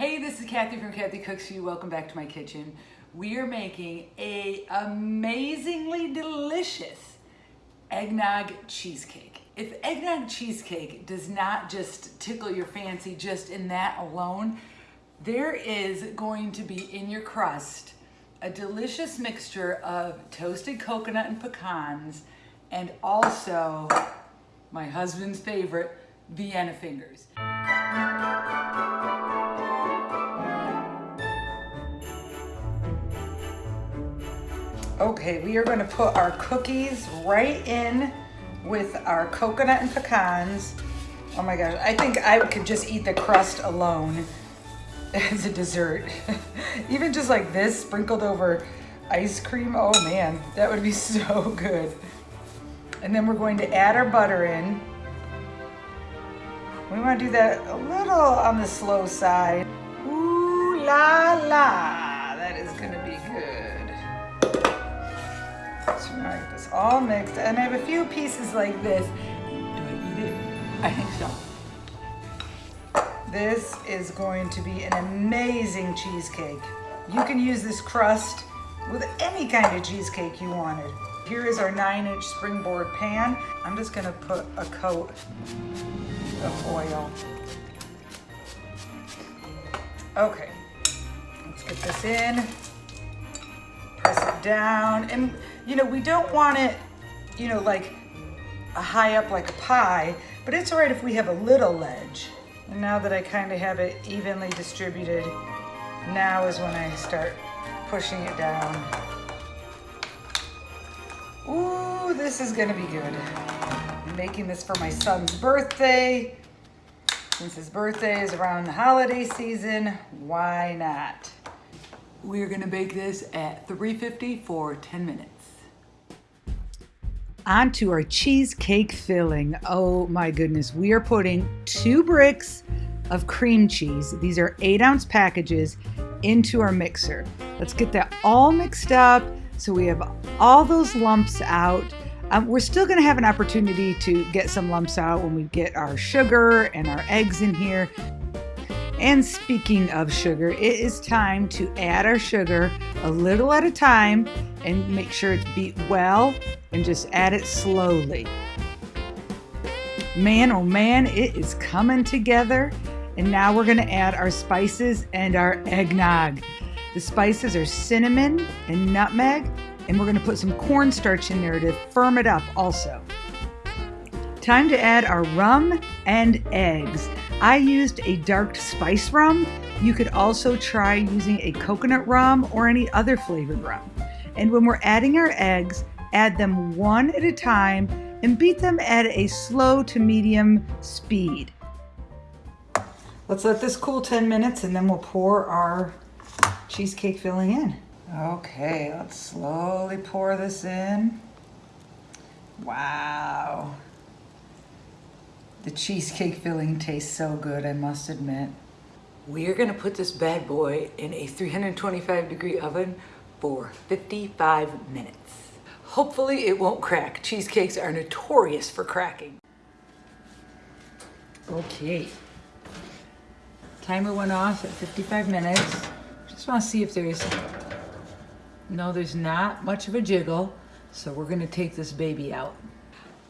Hey, this is Kathy from Kathy Cooks You. Welcome back to my kitchen. We are making a amazingly delicious eggnog cheesecake. If eggnog cheesecake does not just tickle your fancy just in that alone, there is going to be in your crust a delicious mixture of toasted coconut and pecans and also my husband's favorite, Vienna fingers. Okay, we are gonna put our cookies right in with our coconut and pecans. Oh my gosh, I think I could just eat the crust alone as a dessert. Even just like this sprinkled over ice cream, oh man, that would be so good. And then we're going to add our butter in. We wanna do that a little on the slow side. Ooh la la, So now I get this all mixed, and I have a few pieces like this. Do I eat it? I think so. This is going to be an amazing cheesecake. You can use this crust with any kind of cheesecake you wanted. Here is our nine inch springboard pan. I'm just gonna put a coat of oil. Okay, let's get this in, press it down. And you know, we don't want it, you know, like a high up like a pie, but it's all right if we have a little ledge. And now that I kind of have it evenly distributed, now is when I start pushing it down. Ooh, this is gonna be good. I'm making this for my son's birthday. Since his birthday is around the holiday season, why not? We're gonna bake this at 350 for 10 minutes. On to our cheesecake filling. Oh my goodness, we are putting two bricks of cream cheese. These are eight ounce packages into our mixer. Let's get that all mixed up so we have all those lumps out. Um, we're still gonna have an opportunity to get some lumps out when we get our sugar and our eggs in here. And speaking of sugar, it is time to add our sugar a little at a time and make sure it's beat well and just add it slowly. Man, oh man, it is coming together. And now we're gonna add our spices and our eggnog. The spices are cinnamon and nutmeg, and we're gonna put some cornstarch in there to firm it up also. Time to add our rum and eggs. I used a dark spice rum. You could also try using a coconut rum or any other flavored rum. And when we're adding our eggs, add them one at a time and beat them at a slow to medium speed. Let's let this cool 10 minutes and then we'll pour our cheesecake filling in. Okay, let's slowly pour this in. Wow. The cheesecake filling tastes so good, I must admit. We're gonna put this bad boy in a 325 degree oven for 55 minutes. Hopefully it won't crack. Cheesecakes are notorious for cracking. Okay. Timer went off at 55 minutes. Just wanna see if there's, no, there's not much of a jiggle. So we're gonna take this baby out.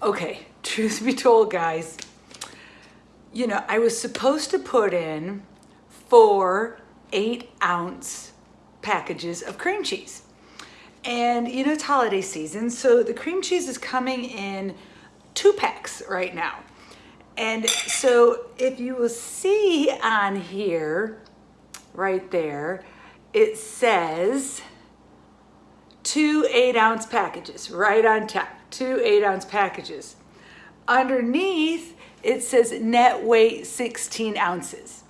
Okay, truth be told, guys, you know, I was supposed to put in four eight ounce packages of cream cheese. And you know, it's holiday season, so the cream cheese is coming in two packs right now. And so if you will see on here, right there, it says two eight ounce packages right on top, two eight ounce packages. Underneath, it says net weight 16 ounces.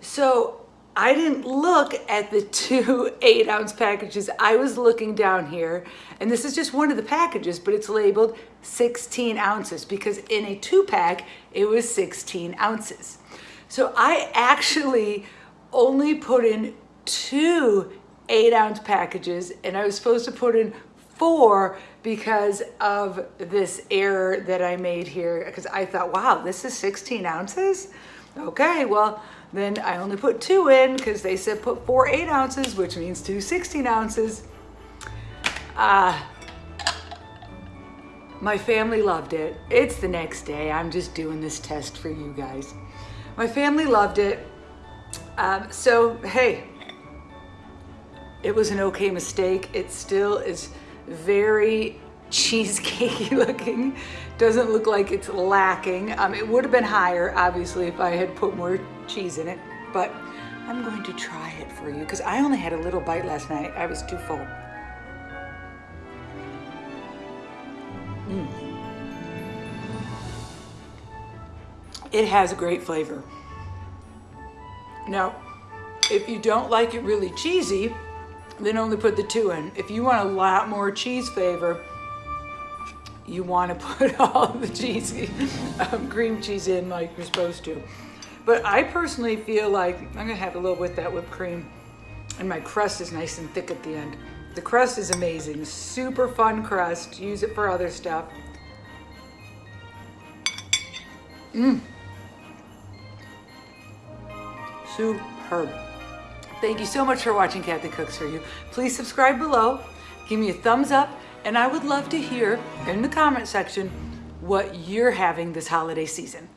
So I didn't look at the two eight ounce packages. I was looking down here and this is just one of the packages, but it's labeled 16 ounces because in a two pack, it was 16 ounces. So I actually only put in two eight ounce packages and I was supposed to put in four because of this error that I made here because I thought, wow, this is 16 ounces? Okay, well, Then I only put two in because they said put four eight ounces, which means two 16 ounces. Uh, my family loved it. It's the next day. I'm just doing this test for you guys. My family loved it. Um, so, hey, it was an okay mistake. It still is very cheesecakey looking. Doesn't look like it's lacking. Um, it would have been higher, obviously, if I had put more cheese in it. But I'm going to try it for you because I only had a little bite last night. I was too full. Mm. It has a great flavor. Now, if you don't like it really cheesy, then only put the two in. If you want a lot more cheese flavor, you want to put all the cheese, um, cream cheese in like you're supposed to. But I personally feel like I'm gonna have a little with that whipped cream and my crust is nice and thick at the end. The crust is amazing, super fun crust. Use it for other stuff. Mmm. Superb. Thank you so much for watching Kathy Cooks For You. Please subscribe below, give me a thumbs up, and I would love to hear in the comment section what you're having this holiday season.